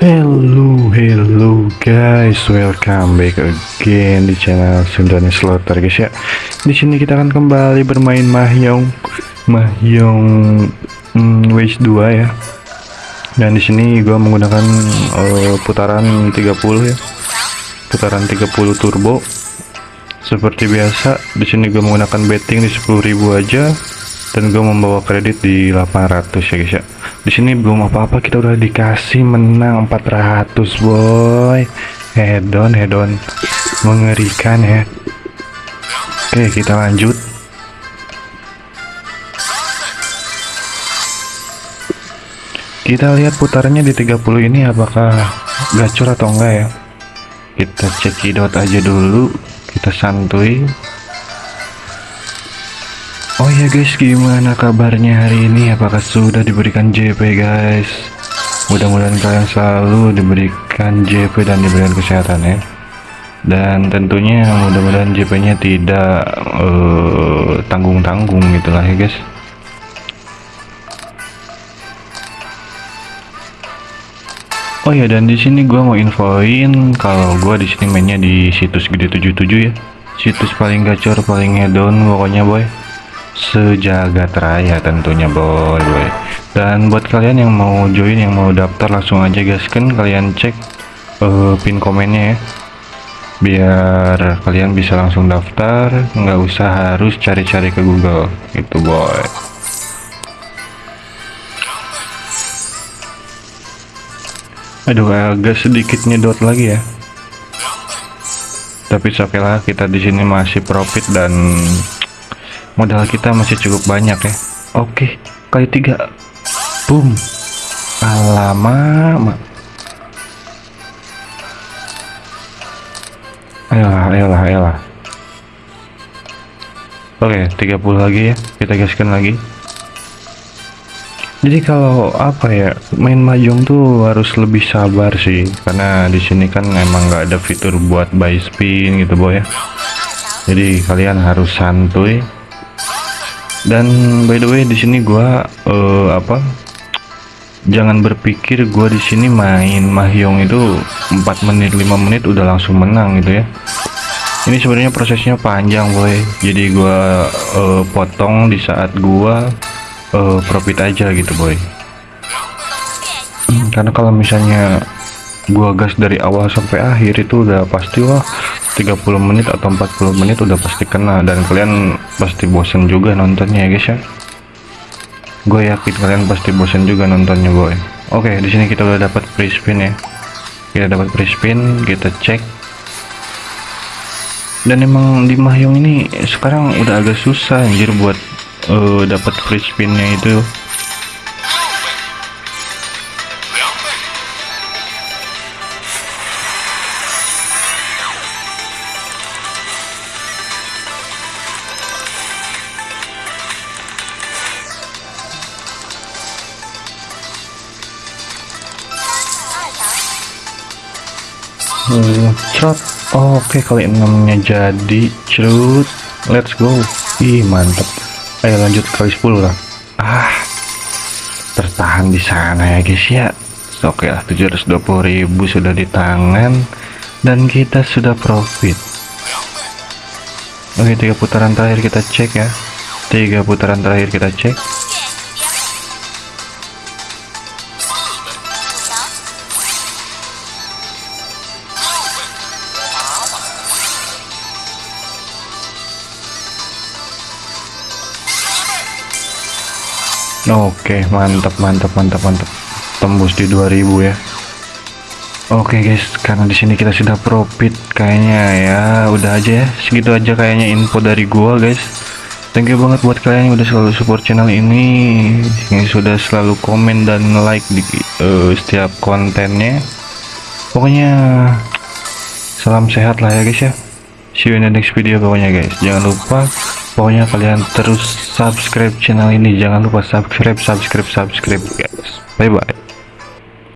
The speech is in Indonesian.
Hello, hello guys, welcome back again di channel Sundani Slaughter guys ya. Di sini kita akan kembali bermain Mahjong, Mahjong hmm, Wage 2 ya. Dan di sini gua menggunakan uh, putaran 30 ya, putaran 30 turbo. Seperti biasa, di sini gue menggunakan betting di 10.000 aja dan gue membawa kredit di 800 ya guys ya di sini belum apa-apa kita udah dikasih menang 400 boy. Hedon hedon. Mengerikan ya. Oke kita lanjut. Kita lihat putarannya di 30 ini apakah gacor atau enggak ya. Kita cekidot aja dulu. Kita santuy Oh ya guys gimana kabarnya hari ini? Apakah sudah diberikan JP guys? Mudah-mudahan kalian selalu diberikan JP dan diberikan kesehatan ya. Dan tentunya mudah-mudahan JP nya tidak eh, tanggung-tanggung uh, gitulah ya guys. Oh ya dan di sini gua mau infoin kalau gua di sini mainnya di situs gede 77 ya. Situs paling gacor paling hedon pokoknya boy sejagat raya tentunya boy boy. Dan buat kalian yang mau join yang mau daftar langsung aja guys. Kan kalian cek uh, pin komennya ya. Biar kalian bisa langsung daftar. Nggak usah harus cari-cari ke Google. Gitu boy. Aduh agak sedikit nyedot lagi ya. Tapi oke lah kita di sini masih profit dan modal kita masih cukup banyak ya. Oke kali tiga. Boom. Alamak ayolah ayolah ayolah oke 30 lagi ya. Kita gaskan lagi. Jadi kalau apa ya main mahjong tuh harus lebih sabar sih. Karena di sini kan emang nggak ada fitur buat buy spin gitu boy ya. Jadi kalian harus santuy dan by the way di sini gua uh, apa jangan berpikir gua di sini main mahjong itu 4 menit 5 menit udah langsung menang gitu ya. Ini sebenarnya prosesnya panjang boy. Jadi gua uh, potong di saat gua uh, profit aja gitu boy. Karena kalau misalnya gua gas dari awal sampai akhir itu udah pasti wah 30 menit atau 40 menit udah pasti kena. Dan kalian pasti bosen juga nontonnya ya guys ya? Gue yakin kalian pasti bosen juga nontonnya boy. Oke di sini kita udah dapat free spin ya. Kita dapat free spin kita cek. Dan emang di Mahyong ini sekarang udah agak susah anjir buat uh, dapat free spinnya itu Oke okay, kali enamnya jadi cerut let's go. Ih mantap ayo lanjut kali 10 lah. Ah tertahan di sana ya guys ya. Oke okay lah 720.000 sudah di tangan. Dan kita sudah profit. Oke tiga putaran terakhir kita cek ya. Tiga putaran terakhir kita cek Oke mantap mantap mantap mantap tembus di 2000 ya. Oke guys karena di sini kita sudah profit kayaknya ya. Udah aja ya segitu aja kayaknya info dari gua guys. Thank you banget buat kalian yang udah selalu support channel ini. Yang sudah selalu komen dan like di uh, setiap kontennya. Pokoknya salam sehat lah ya guys ya. See you in the next video pokoknya guys. Jangan lupa pokoknya kalian terus subscribe channel ini. Jangan lupa subscribe subscribe subscribe guys. Bye bye